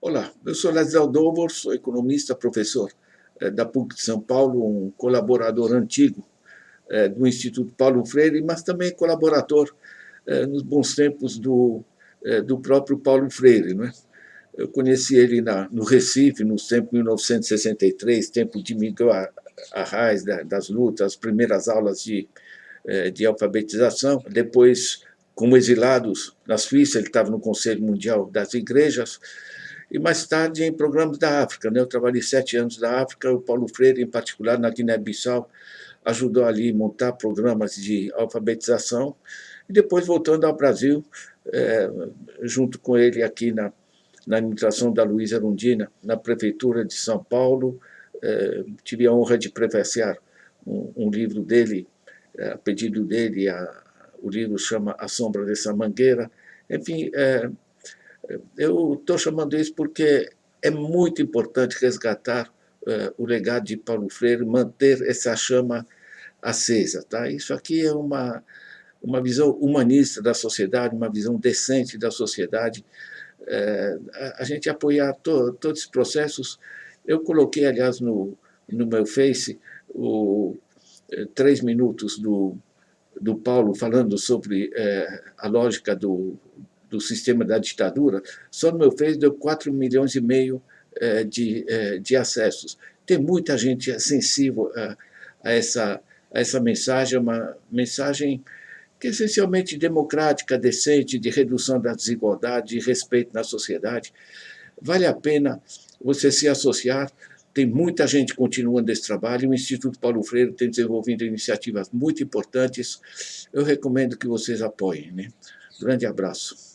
Olá, eu sou Leslie Aldovor, sou economista, professor é, da PUC de São Paulo, um colaborador antigo é, do Instituto Paulo Freire, mas também colaborador é, nos bons tempos do, do próprio Paulo Freire. Não é? Eu conheci ele na, no Recife, no tempo de 1963, tempo de Miguel Arraes, das lutas, as primeiras aulas de, de alfabetização. Depois, como exilados na Suíça, ele estava no Conselho Mundial das Igrejas, e mais tarde em programas da África. Né? Eu trabalhei sete anos na África, o Paulo Freire, em particular, na Guiné-Bissau, ajudou ali a montar programas de alfabetização, e depois, voltando ao Brasil, é, junto com ele aqui na, na administração da Luísa Erundina, na Prefeitura de São Paulo, é, tive a honra de prefaciar um, um livro dele, é, a pedido dele, a, o livro chama A Sombra dessa Mangueira, enfim, é, eu estou chamando isso porque é muito importante resgatar uh, o legado de Paulo Freire, manter essa chama acesa. Tá? Isso aqui é uma, uma visão humanista da sociedade, uma visão decente da sociedade. Uh, a, gente apoiar to, todos esses processos. Eu coloquei, aliás, no, no meu Face, o, eh, três minutos do, do Paulo falando sobre a lógica do, do sistema da ditadura, só no meu Face deu 4 milhões e meio é, de, é, de acessos. Tem muita gente sensível a, a, essa, a essa mensagem, uma mensagem que é essencialmente democrática, decente, de redução da desigualdade, de respeito na sociedade. Vale a pena você se associar, tem muita gente continuando esse trabalho, o Instituto Paulo Freire tem desenvolvido iniciativas muito importantes, eu recomendo que vocês apoiem. Né? Grande abraço.